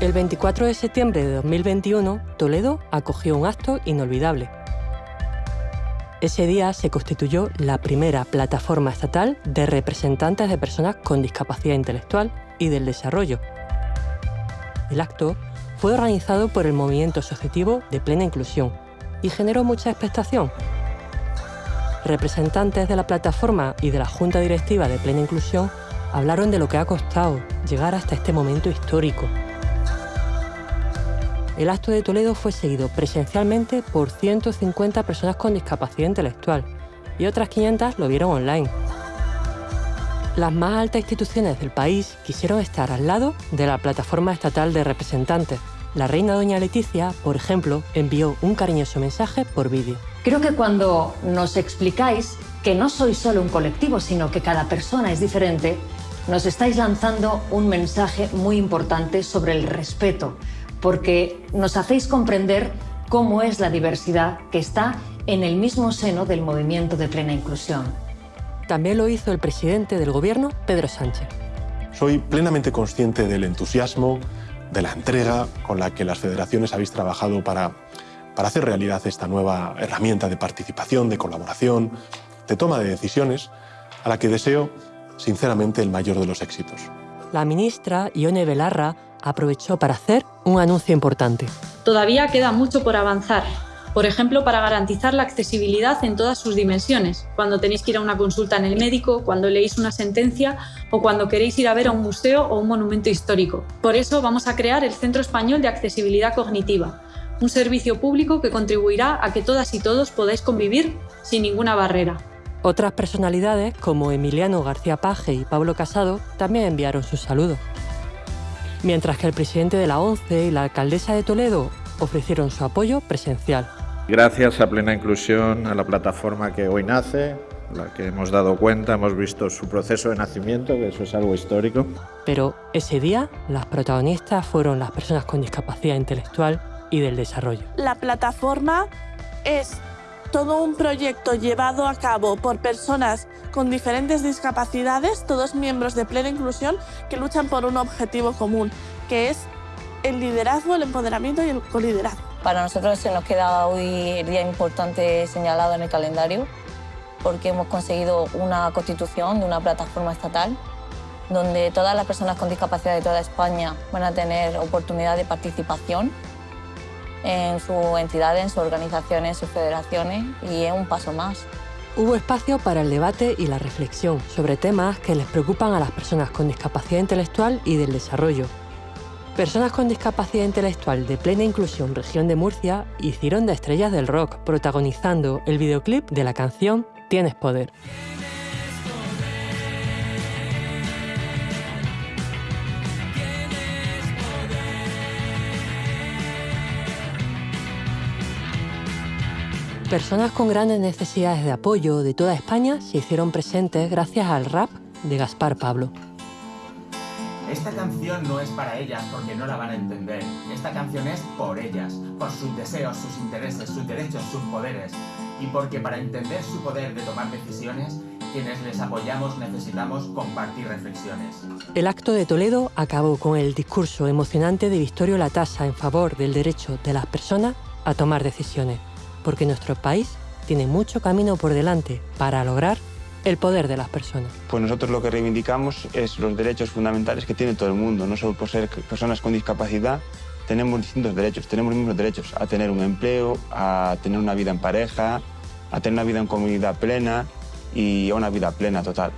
El 24 de septiembre de 2021, Toledo acogió un acto inolvidable. Ese día se constituyó la primera plataforma estatal de representantes de personas con discapacidad intelectual y del desarrollo. El acto fue organizado por el movimiento asociativo de plena inclusión y generó mucha expectación. Representantes de la plataforma y de la Junta Directiva de Plena Inclusión hablaron de lo que ha costado llegar hasta este momento histórico. El acto de Toledo fue seguido presencialmente por 150 personas con discapacidad intelectual y otras 500 lo vieron online. Las más altas instituciones del país quisieron estar al lado de la plataforma estatal de representantes. La reina doña Leticia, por ejemplo, envió un cariñoso mensaje por vídeo. Creo que cuando nos explicáis que no sois solo un colectivo, sino que cada persona es diferente, nos estáis lanzando un mensaje muy importante sobre el respeto, porque nos hacéis comprender cómo es la diversidad que está en el mismo seno del movimiento de plena inclusión. También lo hizo el presidente del gobierno, Pedro Sánchez. Soy plenamente consciente del entusiasmo, de la entrega con la que las federaciones habéis trabajado para, para hacer realidad esta nueva herramienta de participación, de colaboración, de toma de decisiones, a la que deseo, sinceramente, el mayor de los éxitos. La ministra Ione Belarra aprovechó para hacer un anuncio importante. Todavía queda mucho por avanzar, por ejemplo, para garantizar la accesibilidad en todas sus dimensiones, cuando tenéis que ir a una consulta en el médico, cuando leéis una sentencia o cuando queréis ir a ver a un museo o un monumento histórico. Por eso vamos a crear el Centro Español de Accesibilidad Cognitiva, un servicio público que contribuirá a que todas y todos podáis convivir sin ninguna barrera. Otras personalidades, como Emiliano García Paje y Pablo Casado, también enviaron sus saludos. Mientras que el presidente de la ONCE y la alcaldesa de Toledo ofrecieron su apoyo presencial. Gracias a Plena Inclusión, a la plataforma que hoy nace, la que hemos dado cuenta, hemos visto su proceso de nacimiento, que eso es algo histórico. Pero ese día las protagonistas fueron las personas con discapacidad intelectual y del desarrollo. La plataforma es todo un proyecto llevado a cabo por personas con diferentes discapacidades, todos miembros de plena inclusión, que luchan por un objetivo común, que es el liderazgo, el empoderamiento y el coliderazgo. Para nosotros se nos queda hoy el día importante señalado en el calendario, porque hemos conseguido una constitución de una plataforma estatal donde todas las personas con discapacidad de toda España van a tener oportunidad de participación en su entidad, en sus organizaciones, sus federaciones y es un paso más. Hubo espacio para el debate y la reflexión sobre temas que les preocupan a las personas con discapacidad intelectual y del desarrollo. Personas con discapacidad intelectual de plena inclusión región de Murcia hicieron de estrellas del rock protagonizando el videoclip de la canción Tienes Poder. Personas con grandes necesidades de apoyo de toda España se hicieron presentes gracias al rap de Gaspar Pablo. Esta canción no es para ellas porque no la van a entender. Esta canción es por ellas, por sus deseos, sus intereses, sus derechos, sus poderes. Y porque para entender su poder de tomar decisiones, quienes les apoyamos necesitamos compartir reflexiones. El acto de Toledo acabó con el discurso emocionante de Victorio Latasa en favor del derecho de las personas a tomar decisiones porque nuestro país tiene mucho camino por delante para lograr el poder de las personas. Pues nosotros lo que reivindicamos es los derechos fundamentales que tiene todo el mundo, no solo por ser personas con discapacidad, tenemos distintos derechos, tenemos los mismos derechos a tener un empleo, a tener una vida en pareja, a tener una vida en comunidad plena y a una vida plena total.